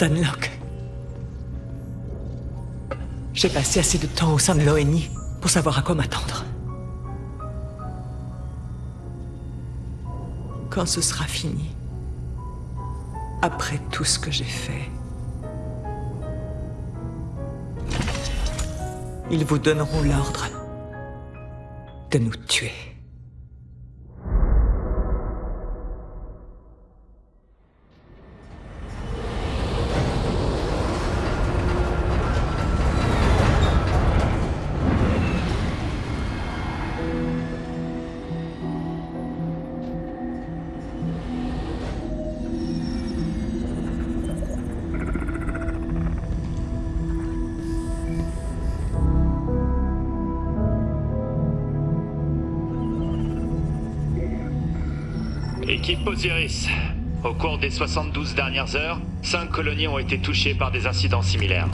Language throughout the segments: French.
Spartan Locke. J'ai passé assez de temps au sein de l'ONI pour savoir à quoi m'attendre. Quand ce sera fini, après tout ce que j'ai fait, ils vous donneront l'ordre de nous tuer. Équipe Osiris. Au cours des 72 dernières heures, 5 colonies ont été touchées par des incidents similaires.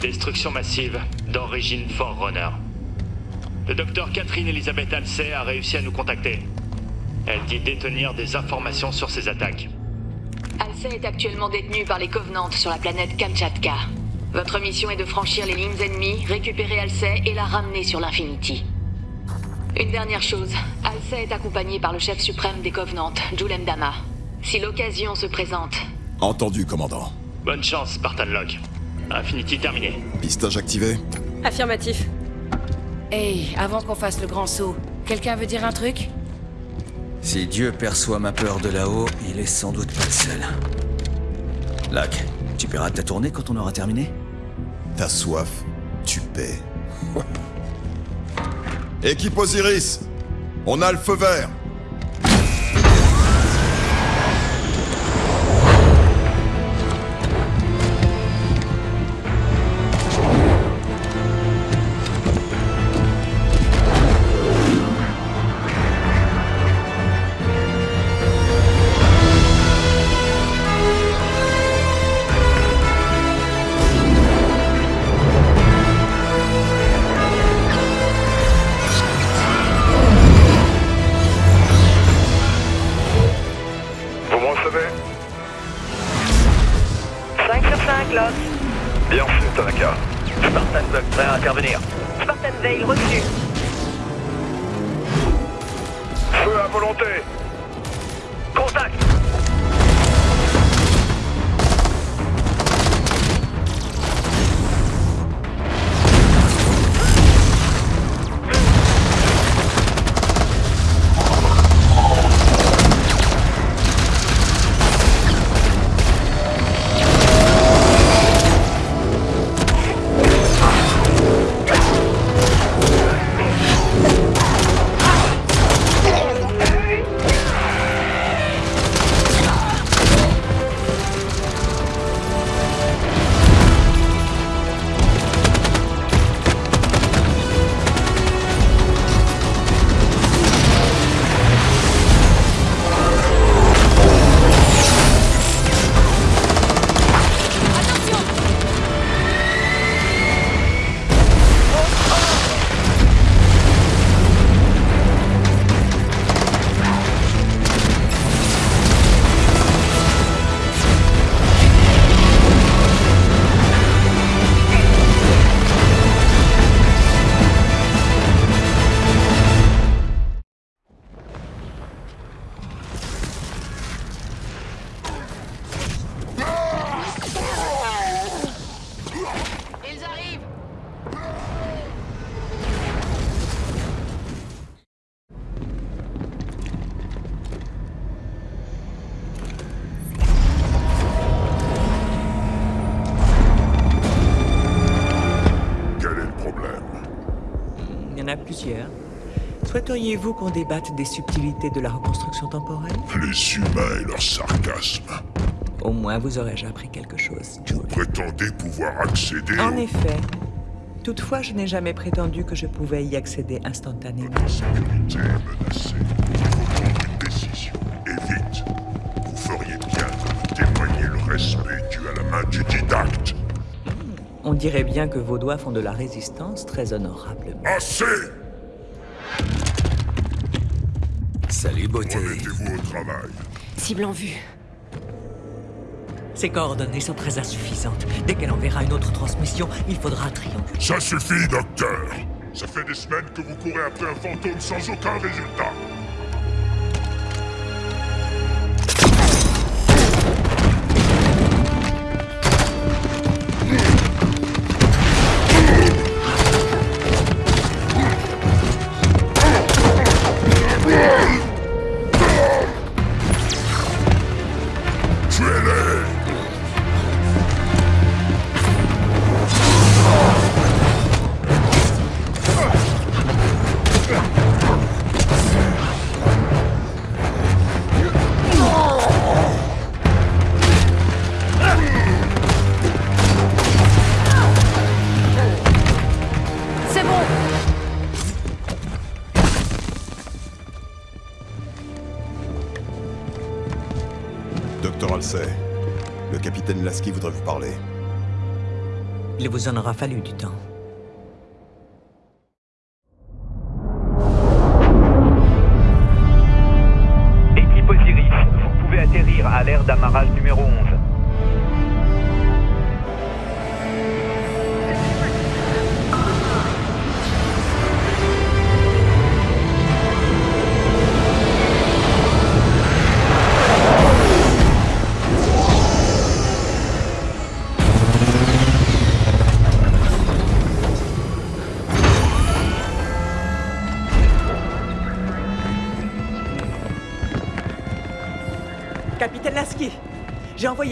Destruction massive d'origine Forerunner. Le docteur Catherine Elisabeth Halsey a réussi à nous contacter. Elle dit détenir des informations sur ces attaques. Halsey est actuellement détenu par les Covenants sur la planète Kamchatka. Votre mission est de franchir les lignes ennemies, récupérer Halsey et la ramener sur l'Infinity. Une dernière chose, Halsey est accompagné par le chef suprême des Covenants, Julem Dama. Si l'occasion se présente... Entendu, commandant. Bonne chance, Spartan Locke. Infinity terminé. Pistage activé Affirmatif. Hey, avant qu'on fasse le grand saut, quelqu'un veut dire un truc? Si Dieu perçoit ma peur de là-haut, il est sans doute pas le seul. Lac, tu paieras ta tournée quand on aura terminé? Ta soif, tu paies. Équipe Osiris, on a le feu vert. Intervenir. Spartan Veil, reçu. Souhaiteriez-vous qu'on débatte des subtilités de la reconstruction temporelle? Les humains et leur sarcasme. Au moins vous aurais-je appris quelque chose, Jules. Prétendez pouvoir accéder En au- effet. Toutefois, je n'ai jamais prétendu que je pouvais y accéder instantanément. Votre sécurité est menacée. Il faut prendre une décision. Et vite. Vous feriez bien de témoigner le respect dû à la main du didacte. On dirait bien que vos doigts font de la résistance très honorablement. Assez Salut, beauté. Remettez-vous au travail. Cible en vue. Ses coordonnées sont très insuffisantes. Dès qu'elle enverra une autre transmission, il faudra trianguler. Ça suffit, docteur Ça fait des semaines que vous courez après un fantôme sans aucun résultat Il vous en aura fallu du temps.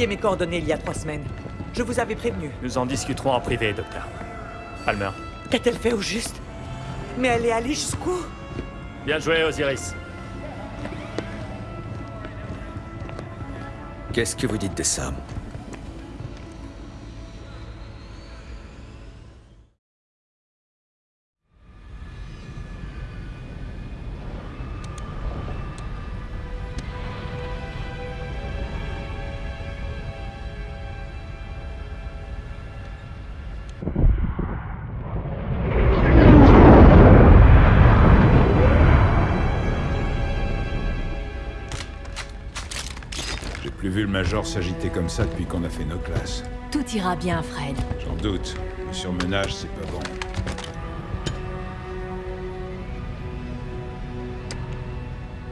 Mes coordonnées il y a trois semaines. Je vous avais prévenu. Nous en discuterons en privé, docteur. Palmer. Qu'a-t-elle fait au juste? Mais elle est allée jusqu'où? Bien joué, Osiris. Qu'est-ce que vous dites de ça? Vu le Major s'agiter comme ça depuis qu'on a fait nos classes. Tout ira bien, Fred. J'en doute. Le surmenage, c'est pas bon.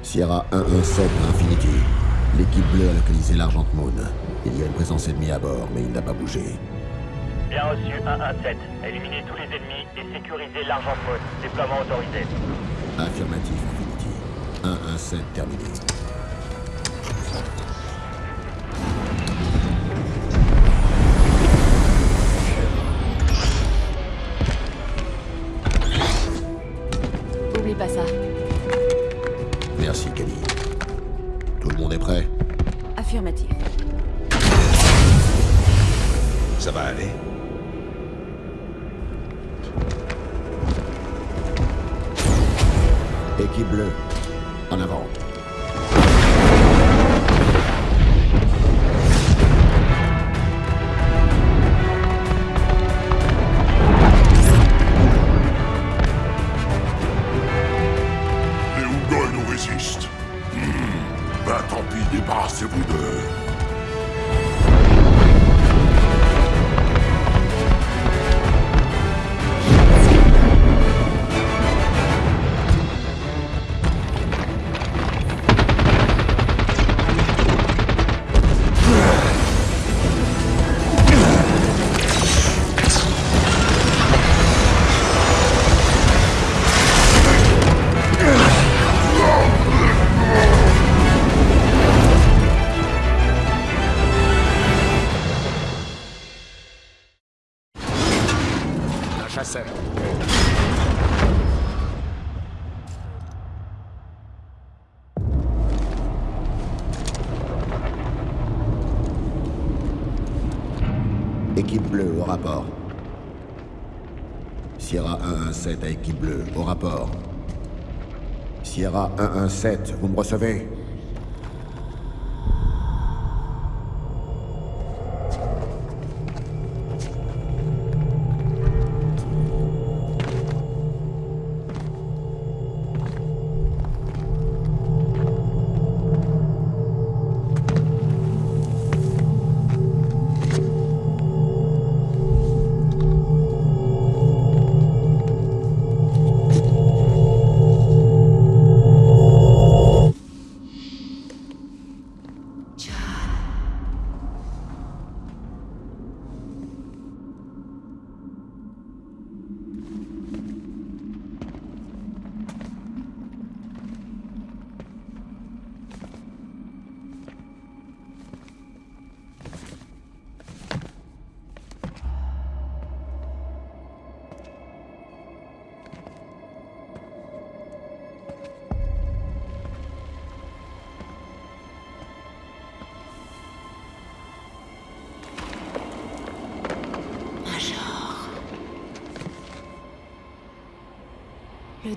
Sierra 117 à Infinity. L'équipe bleue a localisé l'Argent Moon. Il y a une présence ennemie à bord, mais il n'a pas bougé. Bien reçu 117. Éliminez tous les ennemis et sécurisez l'argent mode. Déploiement autorisé. Affirmatif, Infinity. 117 terminé. Bleue, en avant. 117 à équipe bleue, au rapport. Sierra 117, vous me recevez?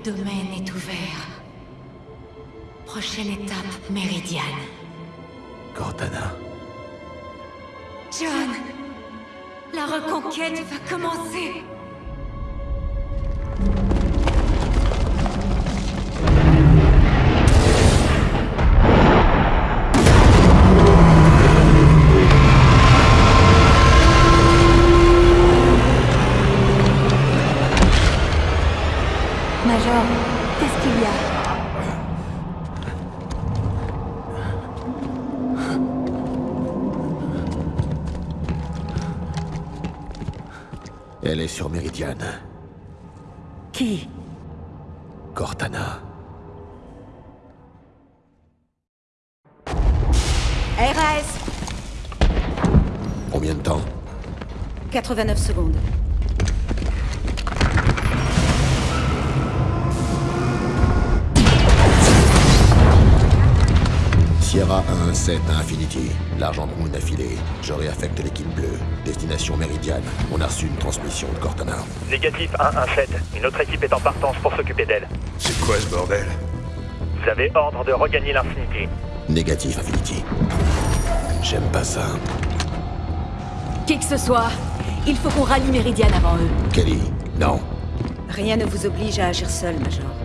Domaine est ouvert. Prochaine étape, Méridiane. Cortana. John La reconquête va commencer Major, qu'est-ce qu'il y a? Elle est sur Méridiane. Qui? Cortana. RAS Combien de temps? 89 secondes. Sierra 117 à Infinity. L'Argent Moon a filé. Je réaffecte l'équipe bleue. Destination Méridiane. On a reçu une transmission de Cortana. Négatif 117. Une autre équipe est en partance pour s'occuper d'elle. C'est quoi ce bordel? Vous avez ordre de regagner l'Infinity. Négatif Infinity. J'aime pas ça. Qui que ce soit, il faut qu'on rallie Méridiane avant eux. Kelly, non. Rien ne vous oblige à agir seul, Major.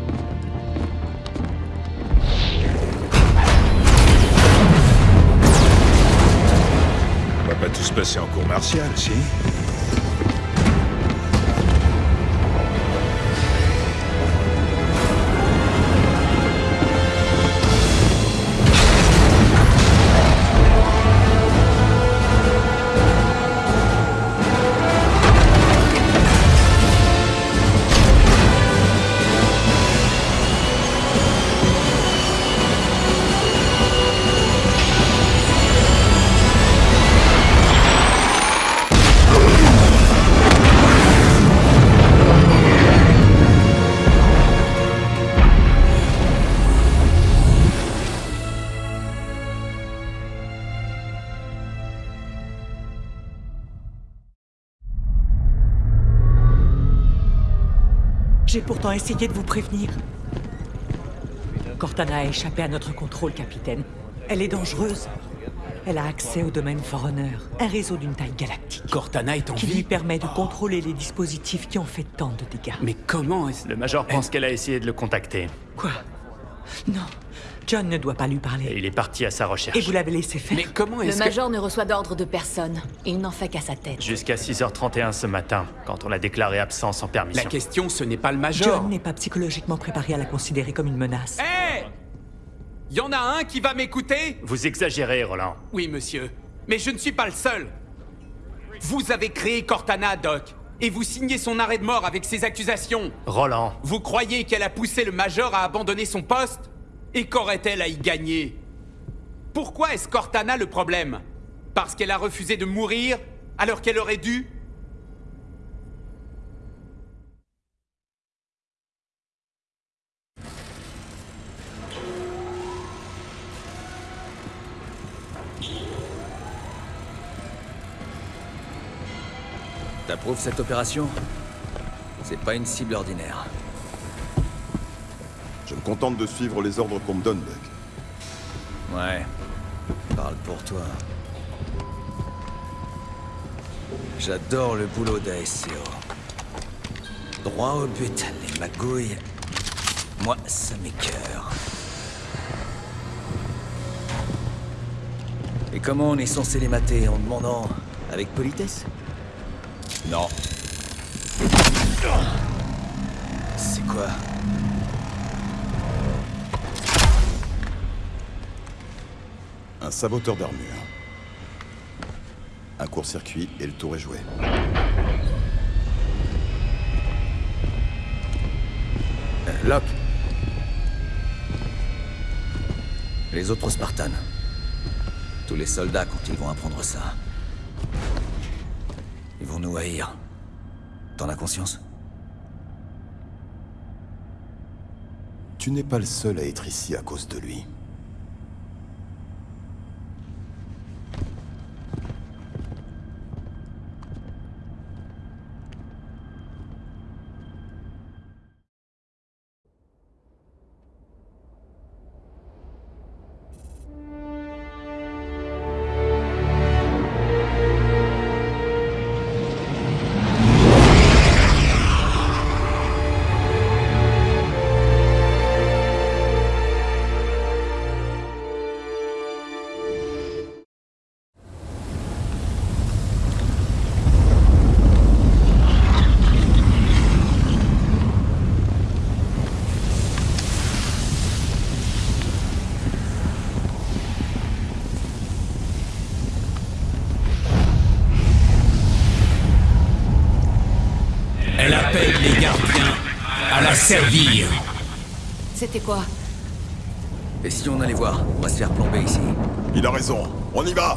Pas tous passer en cours martial, si pourtant essayé de vous prévenir. Cortana a échappé à notre contrôle, capitaine. Elle est dangereuse. Elle a accès au domaine Forerunner, un réseau d'une taille galactique. Cortana est en qui vie lui permet de contrôler les dispositifs qui ont fait tant de dégâts. Mais comment est-ce... Le Major pense qu'elle a essayé de le contacter. Quoi? Non, John ne doit pas lui Et parler. il est parti à sa recherche. Et vous l'avez laissé faire. Mais comment Le est-ce que... Major ne reçoit d'ordre de personne. Il n'en fait qu'à sa tête. Jusqu'à 6h31 ce matin, quand on l'a déclaré absent sans La permission. question, ce n'est pas le Major. John n'est pas psychologiquement préparé à la considérer comme une menace. Hé Y en a un qui va m'écouter? Vous exagérez, Roland. Oui, monsieur. Mais je ne suis pas le seul. Vous avez créé Cortana, Doc. Et vous signez son arrêt de mort avec ces accusations. Roland, Vous croyez qu'elle a poussé le Major à abandonner son poste? Et qu'aurait-elle à y gagner? Pourquoi est-ce Cortana le problème? Parce qu'elle a refusé de mourir alors qu'elle aurait dû? T'approuves cette opération? C'est pas une cible ordinaire. Je me contente de suivre les ordres qu'on me donne, Buck. Ouais. Parle pour toi. J'adore le boulot d'ASCO. Droit au but, les magouilles. Moi, ça m'écœure. Et comment on est censé les mater en demandant avec politesse? Non. C'est quoi? Un saboteur d'armure. Un court-circuit et le tour est joué. Euh, Locke. Les autres Spartans. Tous les soldats, quand ils vont apprendre ça. Ils vont nous haïr. T'en as conscience? Tu n'es pas le seul à être ici à cause de lui. Si on allait voir On va se faire plomber ici. Il a raison. On y va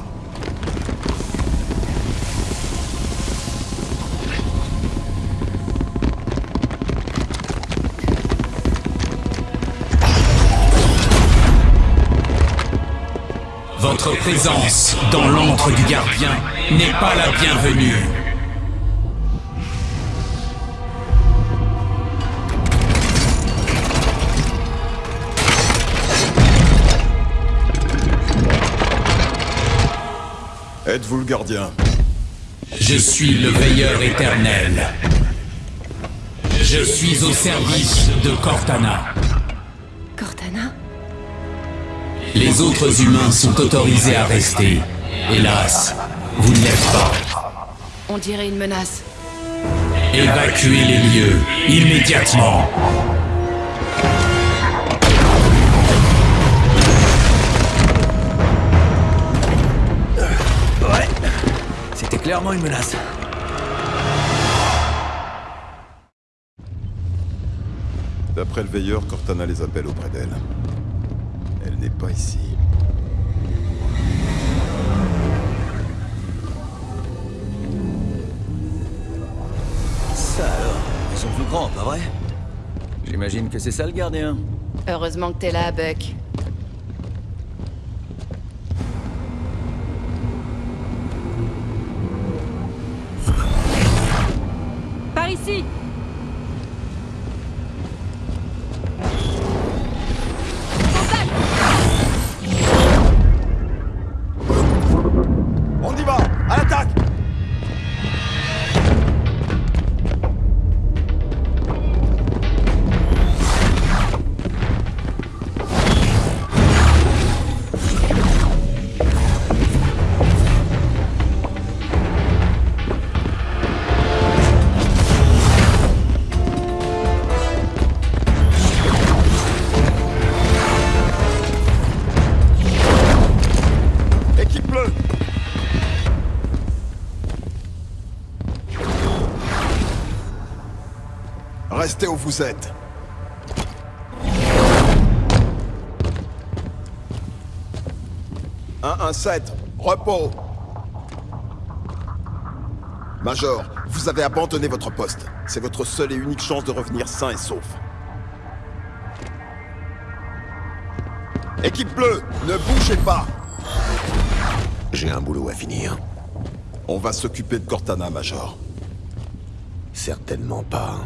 Votre présence dans l'antre du gardien n'est pas la bienvenue. Êtes-vous le gardien Je suis le veilleur éternel. Je suis au service de Cortana. Cortana? Les autres humains sont autorisés à rester. Hélas, vous ne l'êtes pas. On dirait une menace. Évacuez les lieux immédiatement. Clairement une menace. D'après le veilleur, Cortana les appelle auprès d'elle. Elle n'est pas ici. Ça alors, ils sont plus grands, pas vrai? J'imagine que c'est ça le gardien. Heureusement que t'es là, Buck. Par ici Restez où vous êtes. Un, un, sept. repos. Major, vous avez abandonné votre poste. C'est votre seule et unique chance de revenir sain et sauf. Équipe bleue, ne bougez pas J'ai un boulot à finir. On va s'occuper de Cortana, Major. Certainement pas.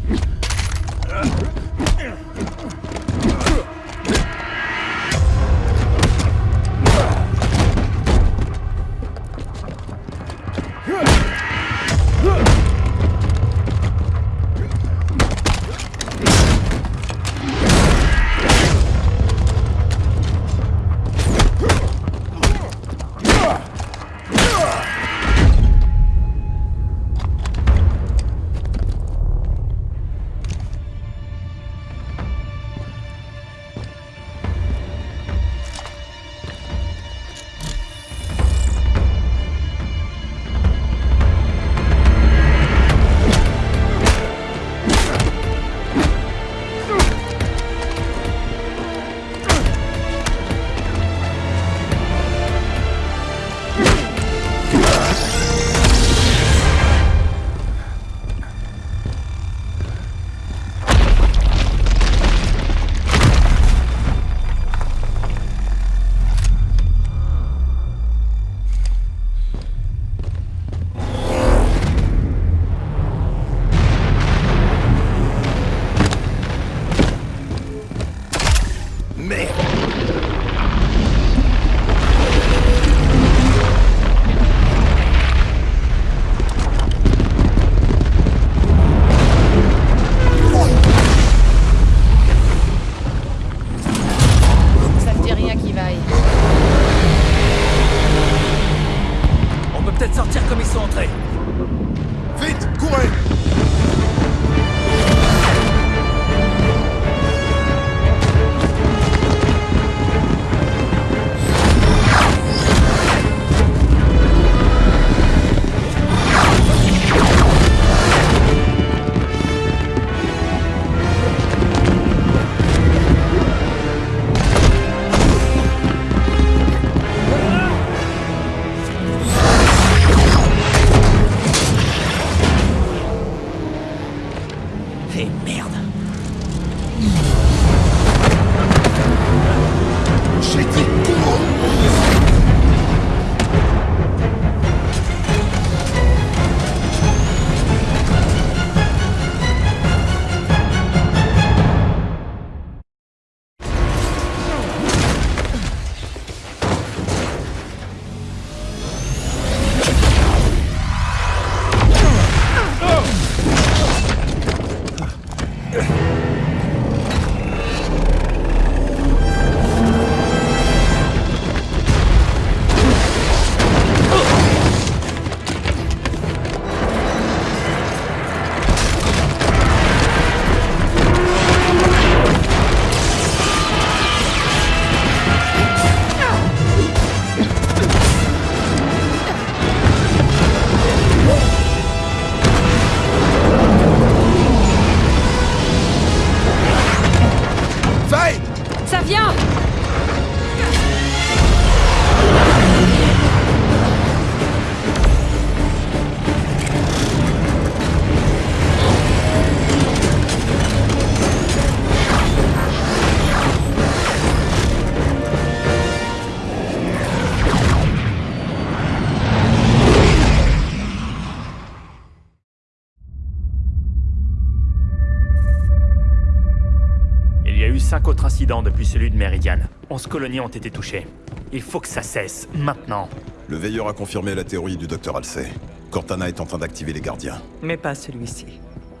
cinq autres incidents depuis celui de Meridian. 11 colonies ont été touchées. Il faut que ça cesse, maintenant. Le veilleur a confirmé la théorie du docteur Halsey. Cortana est en train d'activer les gardiens. Mais pas celui-ci.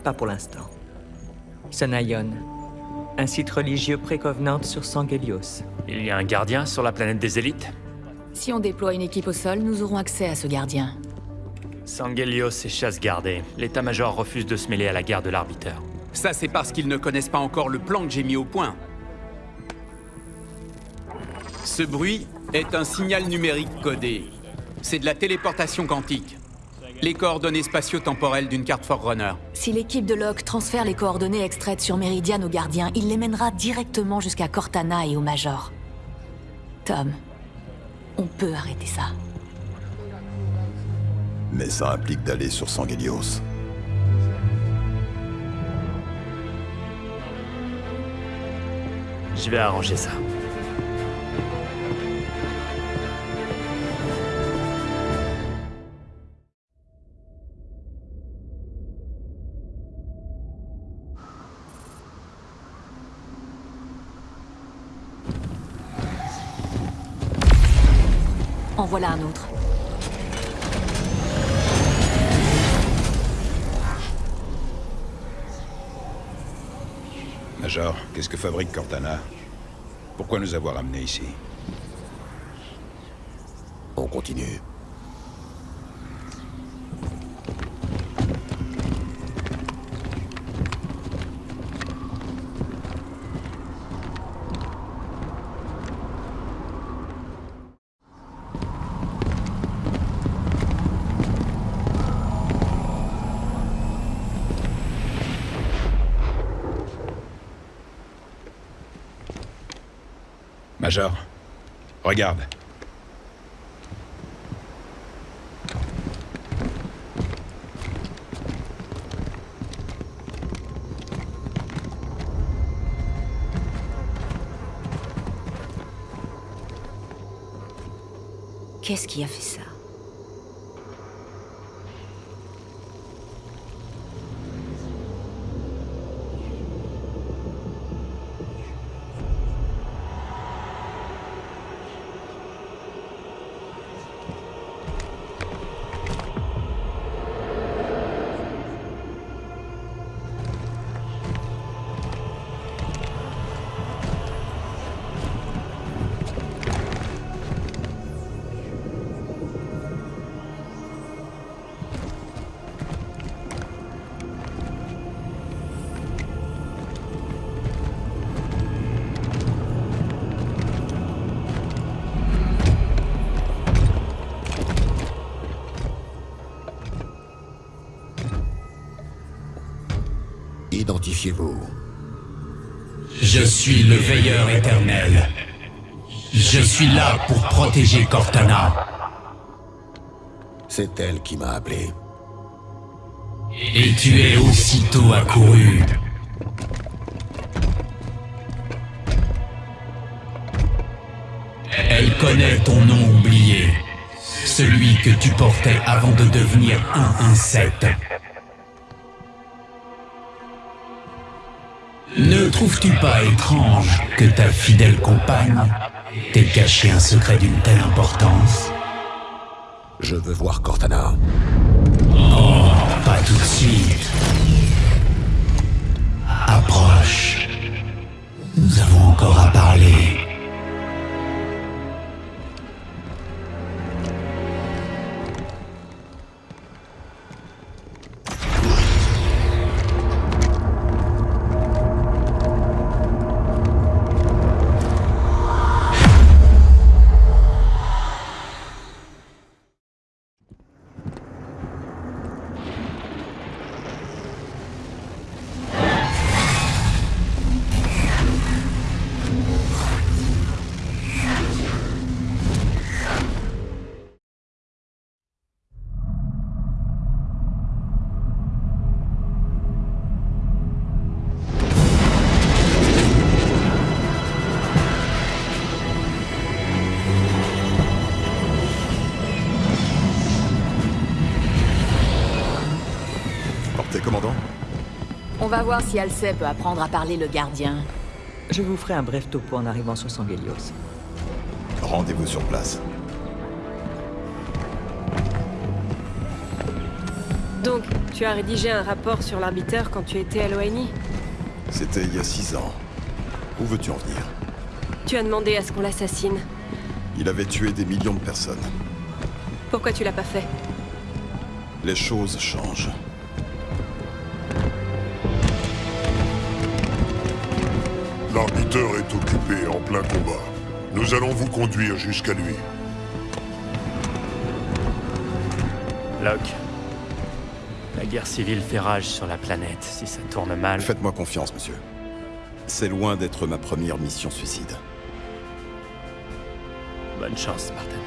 Pas pour l'instant. Sonayon. Un site religieux précovenant sur Sangelios. Il y a un gardien sur la planète des élites? Si on déploie une équipe au sol, nous aurons accès à ce gardien. Sangelios est chasse gardée. L'état-major refuse de se mêler à la guerre de l'arbiteur. Ça, c'est parce qu'ils ne connaissent pas encore le plan que j'ai mis au point. Ce bruit est un signal numérique codé. C'est de la téléportation quantique. Les coordonnées spatio-temporelles d'une carte Forerunner. Si l'équipe de Locke transfère les coordonnées extraites sur Meridian au gardien, il les mènera directement jusqu'à Cortana et au Major. Tom, on peut arrêter ça. Mais ça implique d'aller sur Sangelios. Je vais arranger ça. En voilà un autre. Major, qu'est-ce que fabrique Cortana? Pourquoi nous avoir amenés ici? On continue. Regarde. Qu'est-ce qui a fait ça? fortifiez-vous. Je suis le veilleur éternel. Je suis là pour protéger Cortana. C'est elle qui m'a appelé. Et tu es aussitôt accouru. Elle connaît ton nom oublié, celui que tu portais avant de devenir 117. Trouves-tu pas étrange que ta fidèle compagne t'ait caché un secret d'une telle importance? Je veux voir Cortana. Oh, pas tout de suite. Approche. Nous avons encore à parler. Va voir si Alcé peut apprendre à parler le gardien. Je vous ferai un bref topo en arrivant sur Sangelios. Rendez-vous sur place. Donc, tu as rédigé un rapport sur l'arbiteur quand tu étais à l'ONI C'était il y a six ans. Où veux-tu en venir? Tu as demandé à ce qu'on l'assassine. Il avait tué des millions de personnes. Pourquoi tu l'as pas fait? Les choses changent. L'arbiteur est occupé en plein combat. Nous allons vous conduire jusqu'à lui. Locke. La guerre civile fait rage sur la planète. Si ça tourne mal... Faites-moi confiance, monsieur. C'est loin d'être ma première mission suicide. Bonne chance, Spartan.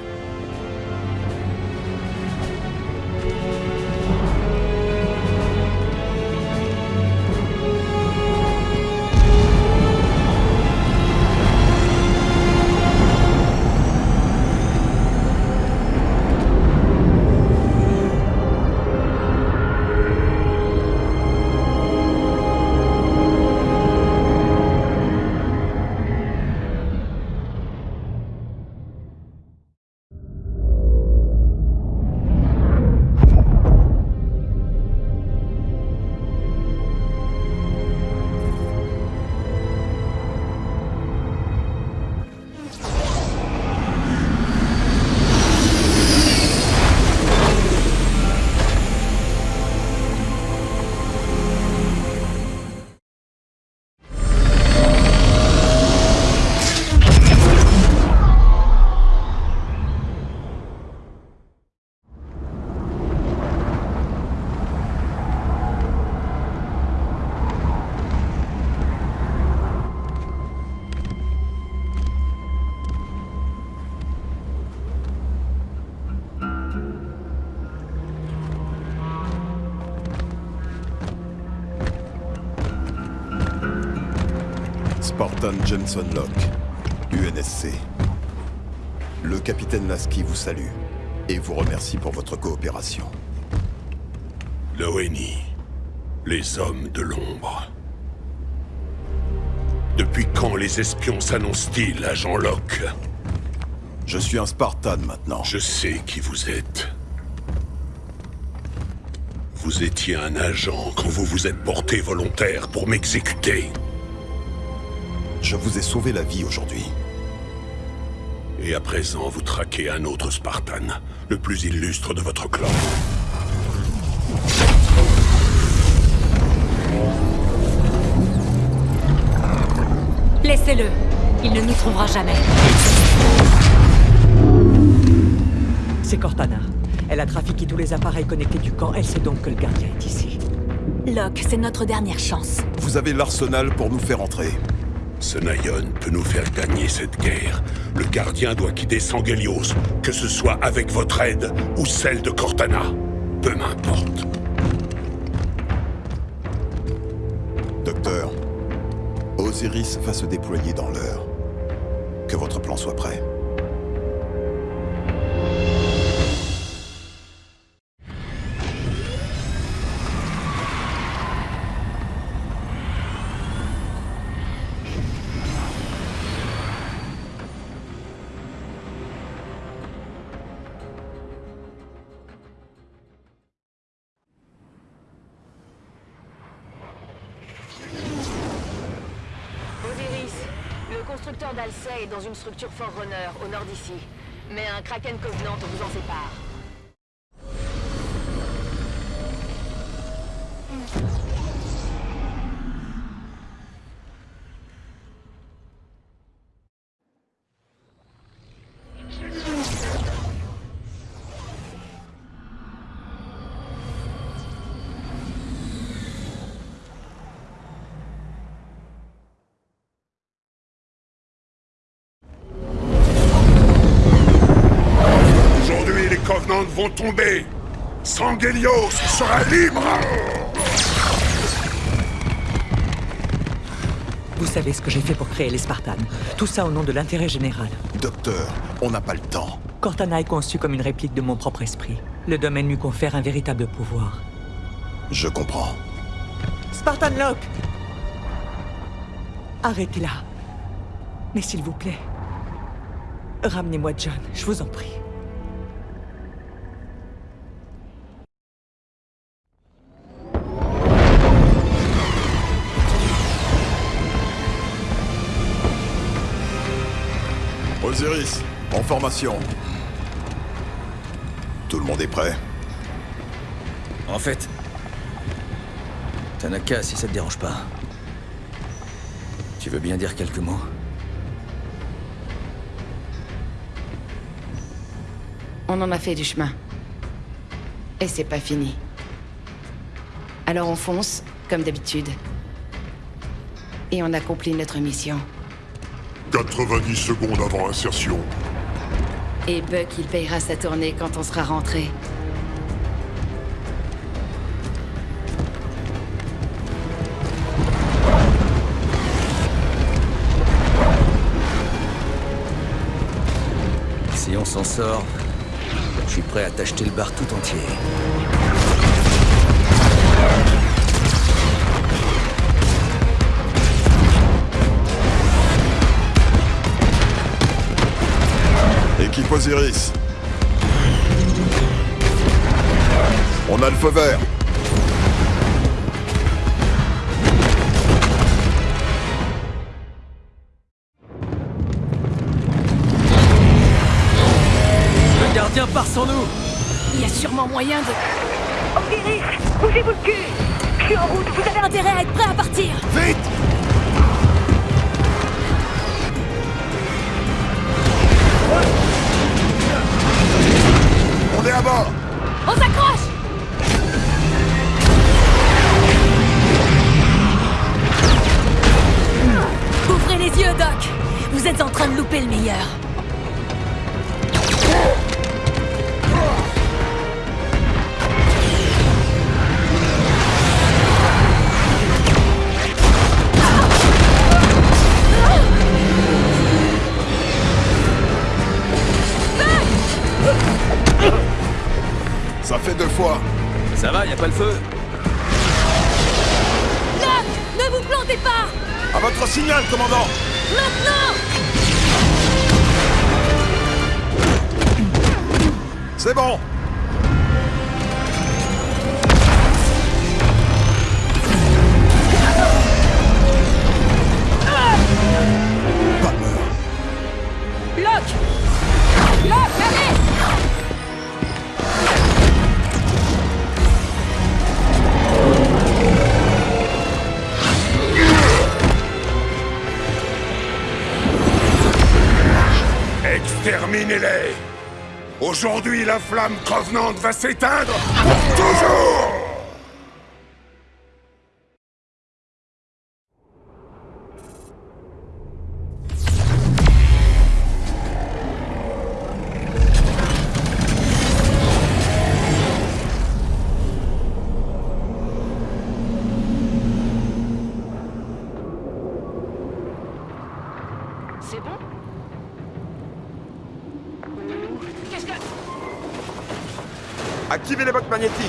Jameson Locke, UNSC. Le capitaine Lasky vous salue et vous remercie pour votre coopération. L'ONI. Les hommes de l'ombre. Depuis quand les espions s'annoncent-ils, agent Locke? Je suis un Spartan maintenant. Je sais qui vous êtes. Vous étiez un agent quand vous vous êtes porté volontaire pour m'exécuter. Je vous ai sauvé la vie aujourd'hui. Et à présent, vous traquez un autre Spartan, le plus illustre de votre clan. Laissez-le. Il ne nous trouvera jamais. C'est Cortana. Elle a trafiqué tous les appareils connectés du camp. Elle sait donc que le gardien est ici. Locke, c'est notre dernière chance. Vous avez l'arsenal pour nous faire entrer. Ce Nayon peut nous faire gagner cette guerre. Le gardien doit quitter Sangelios, que ce soit avec votre aide ou celle de Cortana. Peu m'importe. Docteur, Osiris va se déployer dans l'heure. Que votre plan soit prêt. Constructeur d'Alcey est dans une structure Forerunner, au nord d'ici. Mais un Kraken Covenant vous en sépare. Sangelios sera libre. Vous savez ce que j'ai fait pour créer les Spartans. Tout ça au nom de l'intérêt général. Docteur, on n'a pas le temps. Cortana est conçu comme une réplique de mon propre esprit. Le domaine lui confère un véritable pouvoir. Je comprends. Spartan Locke Arrêtez-la. Mais s'il vous plaît, ramenez-moi John, je vous en prie. Osiris, en formation. Tout le monde est prêt? En fait... Tanaka, si ça te dérange pas... Tu veux bien dire quelques mots? On en a fait du chemin. Et c'est pas fini. Alors on fonce, comme d'habitude. Et on accomplit notre mission. 90 secondes avant insertion. Et Buck, il payera sa tournée quand on sera rentré. Si on s'en sort, je suis prêt à t'acheter le bar tout entier. Osiris. On a le feu vert. Le gardien part sans nous. Il y a sûrement moyen de... Osiris, bougez-vous le cul. Je suis en route, vous avez intérêt à être prêt à partir. Vite la flamme Covenant va s'éteindre toujours Activez les bottes magnétiques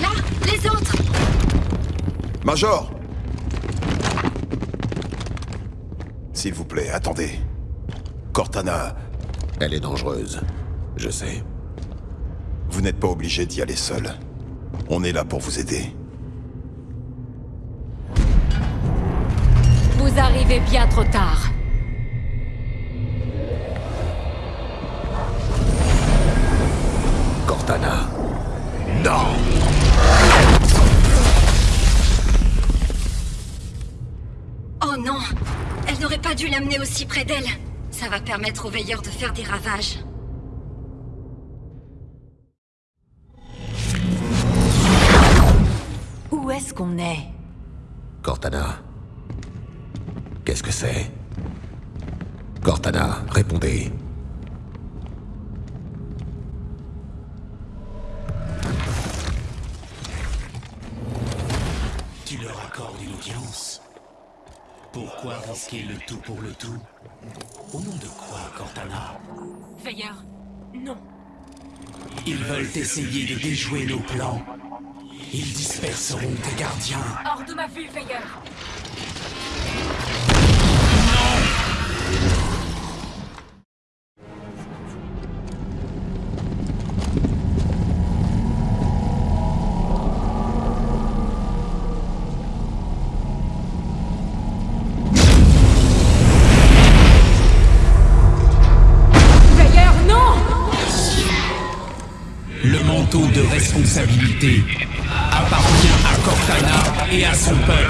Là Les autres Major S'il vous plaît, attendez. Cortana... Elle est dangereuse. Je sais. Vous n'êtes pas obligé d'y aller seul. On est là pour vous aider. Vous arrivez bien trop tard. Aussi près d'elle. Ça va permettre aux veilleurs de faire des ravages. Où est-ce qu'on est? Cortana. Qu'est-ce que c'est? Cortana, répondez. Tu leur accordes une audience? Pourquoi risquer le tout pour le tout Au nom de quoi, Cortana Veilleur, non. Ils veulent essayer de déjouer nos plans. Ils disperseront tes gardiens. Hors de ma vue, veilleur responsabilité appartient à Cortana et à son peuple.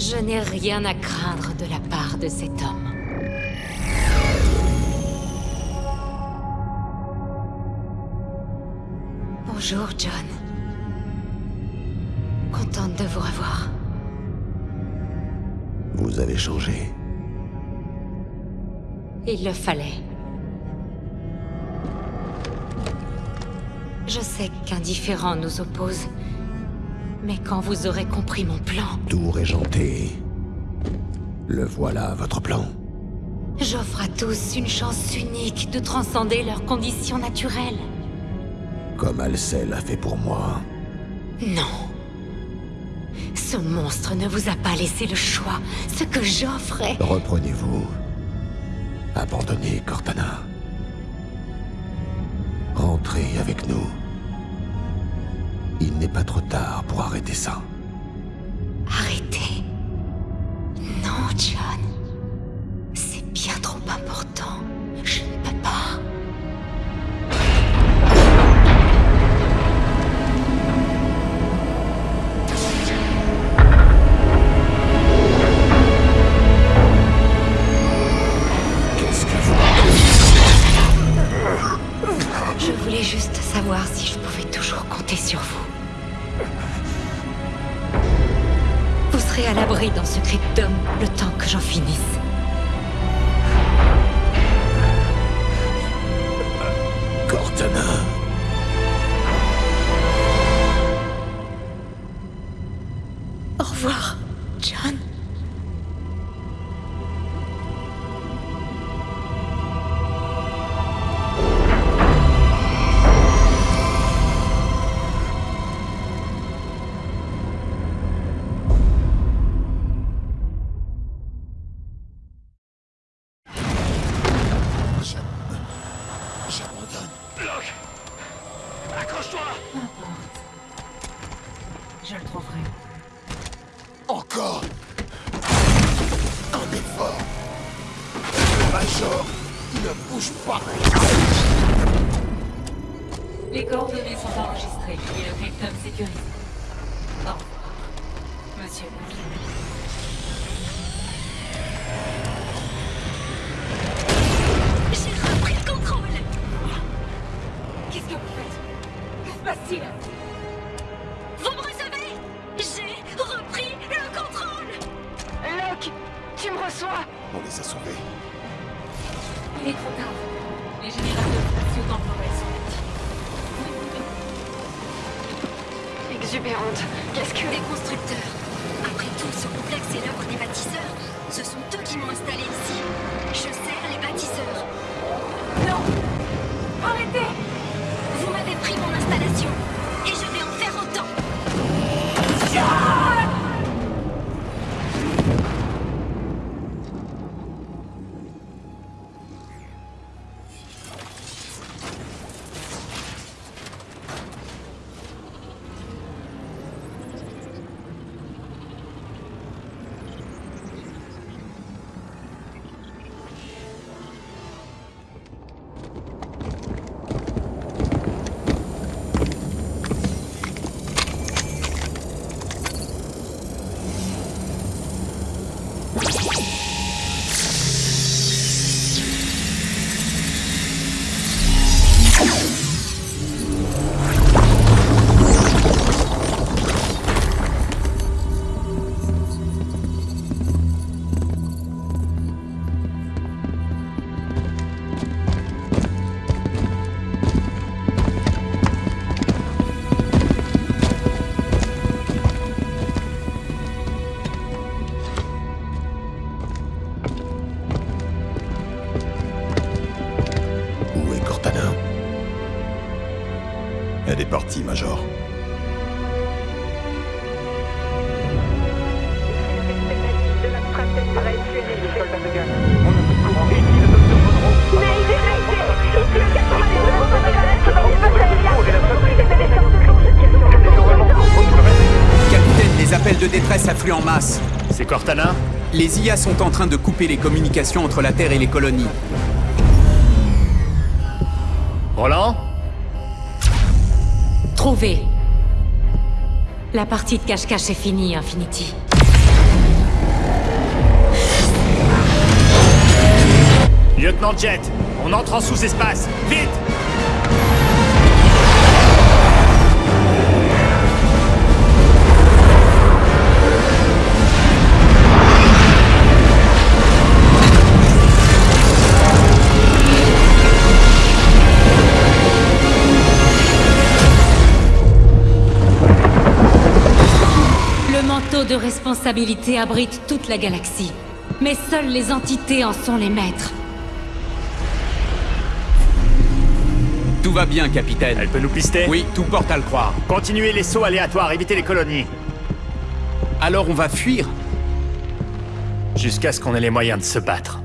Je n'ai rien à craindre de la part de cet homme. Bonjour, John. Contente de vous revoir. Vous avez changé. Il le fallait. Je sais qu'un différend nous oppose. Mais quand vous aurez compris mon plan, Tout régenté. Le voilà, votre plan. j'offre à tous une chance unique de transcender leurs conditions naturelles. Comme Alcel a fait pour moi. Non. Ce monstre ne vous a pas laissé le choix. Ce que j'offre est... Reprenez-vous. Abandonnez Cortana. Rentrez avec nous. Il n'est pas trop tard pour arrêter ça. Arrêtez. Non, John. À l'abri dans ce cryptome le temps que j'en finisse. Cortana. Des constructeurs. Après tout, ce complexe est l'œuvre des bâtisseurs. Ce sont eux qui m'ont installé ici. Je sers les bâtisseurs. Non Arrêtez Vous m'avez pris mon installation. Partie, Major. Capitaine, les appels de détresse affluent en masse. C'est Cortana? Les IA sont en train de couper les communications entre la Terre et les colonies. Roland? La partie de cache-cache est finie, Infinity. Lieutenant Jet, on entre en sous-espace. Vite responsabilité abrite toute la galaxie. Mais seules les entités en sont les maîtres. Tout va bien, capitaine. Elle peut nous pister Oui, tout porte à le croire. Continuez les sauts aléatoires, évitez les colonies. Alors on va fuir Jusqu'à ce qu'on ait les moyens de se battre.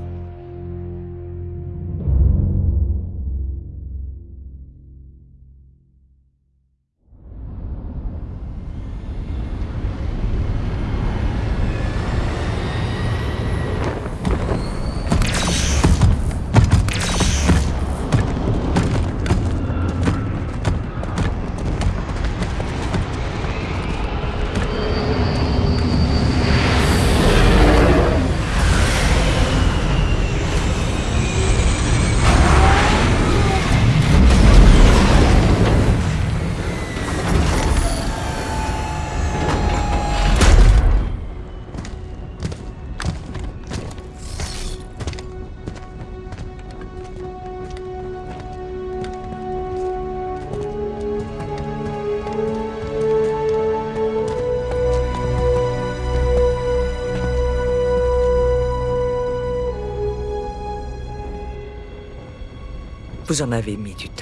Vous en avez mis du.